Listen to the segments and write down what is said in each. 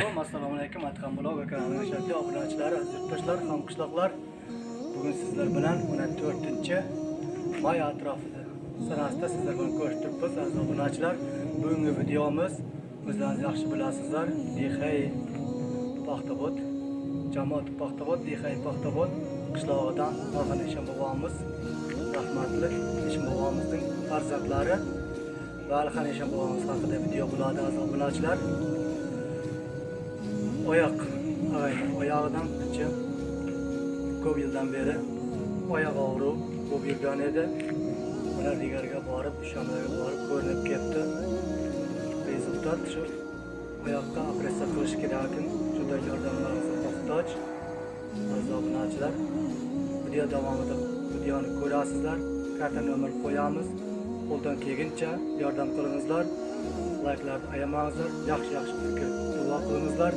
alaykum assalomu alaykum atqan blog va kanalning obunachilari aziz yurtdoshlar hamqishloqlar. Bugun sizlar bilan 14 may atrofida sanasida sizlar bilan ko'rishtiribmiz aziz obunachilar. Bugungi videomiz o'zlaringiz yaxshi bilasizlar dixay paxtabod jamoat paxtabod dixay paxtabod qishlog'idan orhan eshon bobomiz rahmatli eshon bobomizning farzandlari va alixan eshon bobomiz haqida video bo'ladi aziz obunachilar. Oyoq oyog'idan picha ko'p yildan beri oyoq og'ruv bo'lib yurgan edi. Ular digarga borib ishxonalarga borib ko'rinib ketdi. Rezultat shu. Oyoqqa operatsiya qilish kerak juda yordamlaringizga muhtoj. Aziz obunachilar video davomida videoni ko'rasizlar. Karta nomer qo'yamiz. Qo'ldan kelguncha yordam qilingizlar. Layklarni ayamangizlar. Yaxshi yaxshi fikr duo qilingizlar.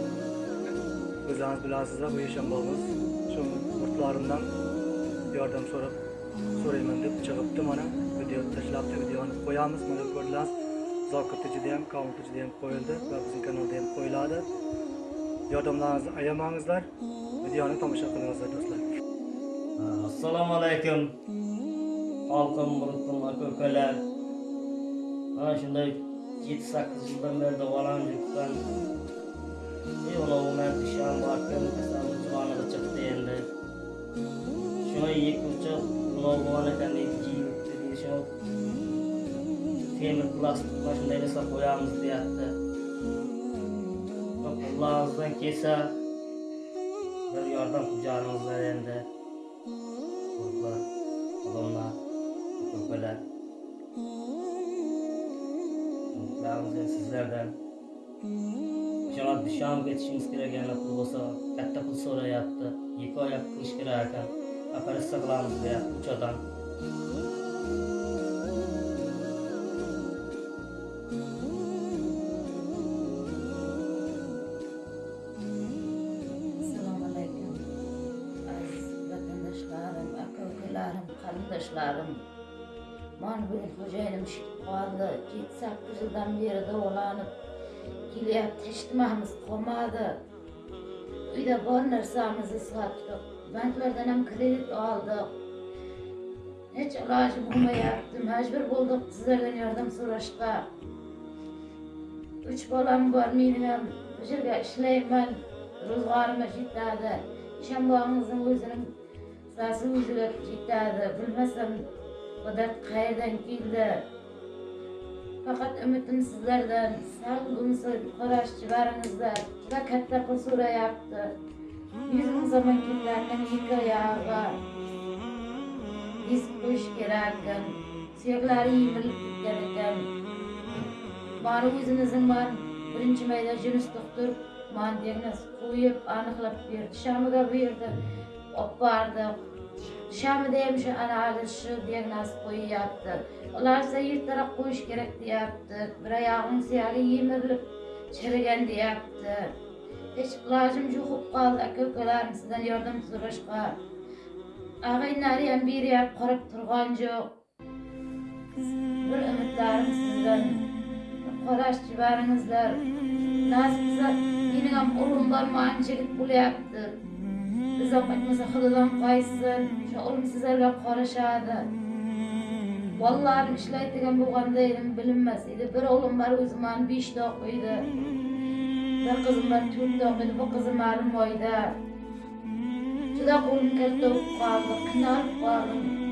O'zingiz bilasizlar bu yashanbomiz shu yurtlarimdan yordam so'rab so'rayman deb chiqibdi mana video tashlabdi videoni qo'yamiz mana ko'rdilar zokirda judayam kommentda judayam qo'yildi va bizning kanalda ham qo'yiladi yordamlaringizni ayamangizlar videoni tomosha qilingizlar do'stlar. Assalomu alaykum xalqim murutim aka ukalar mana shunday yetti sakkiz yildan Eyvallah मैं शाम बात में सामने जवान बचते हैं शो ये कुछ लोगों ने करने की dedi şo temir plastik başında ele diye attı. Kulağınızdan kese bir yardım kucağınızda elinde. Kurba, kolonla, kurbeler. Kulağınızdan sizlerden sizlerden. İnşallah dışarı kerak gereken pul bo'lsa katta pul so'rayapti. Ikki oyoq qilish kerak ekan. Operatsiya qilamiz deyapti uch odam qarindoshlarim. Mana bugun xo'jayinim shikib qoldi. 7-8 yildan beri davolanib kelyapti. Eshitmamiz qolmadi. Uyda bor narsamizni sotdik. Banklardan ham kredit oldik. Hech iloji bo'lmayapti. Majbur bo'ldik sizlardan yordam so'rashga. Uch bolam bor, meni ham bu yerga ishlayman. ro'zg'orimiz yetadi ishonbog'imizni o'zini sasi o'ziga yetadi bilmasam qudrat qayerdan keldi faqat umidim sizlardan sal bo'lmasa qarashchi baringizlar juda katta pul so'rayapti. Yuz ming so'm ketlardan ikki oyog'iga disk qo'yish kerak ekan suyaklari yemilib ketgan ekan. Bari o'zimizning man birinchi mayda junus doktor man diagnoz qo'yib aniqlab berdi. Shamiga berdi olib bordik shamida ham shu analiz shu diagnoz qo'yyapti ular esa qo'yish kerak deyapti bir oyog'im suyagi yemirilib chirigan deyapti hech ilojim yo'q bo'lib qoldi aka ukalarim sizdan yordam so'rashga ag'aynlari ham beryapti qarab turgan yo'q bir umidlarim sizdan qarashchi jibaringizlar nasib qilsa mening ham o'g'lim bor manchilik bo'lyapti izoh aytmasa xudodan qoysin o'sha o'g'lim sizlarga qarashadi. Bolalarim ishlaydigan bo'lganda edim bilinmas edi. Bir o'g'lim bor o'zi mani beshda o'qiydi bir qizim bor to'rtda o'qiydi bu qizim ma'lum oyda juda qo'lim katta bo'lib qoldi qiynalib qoldim.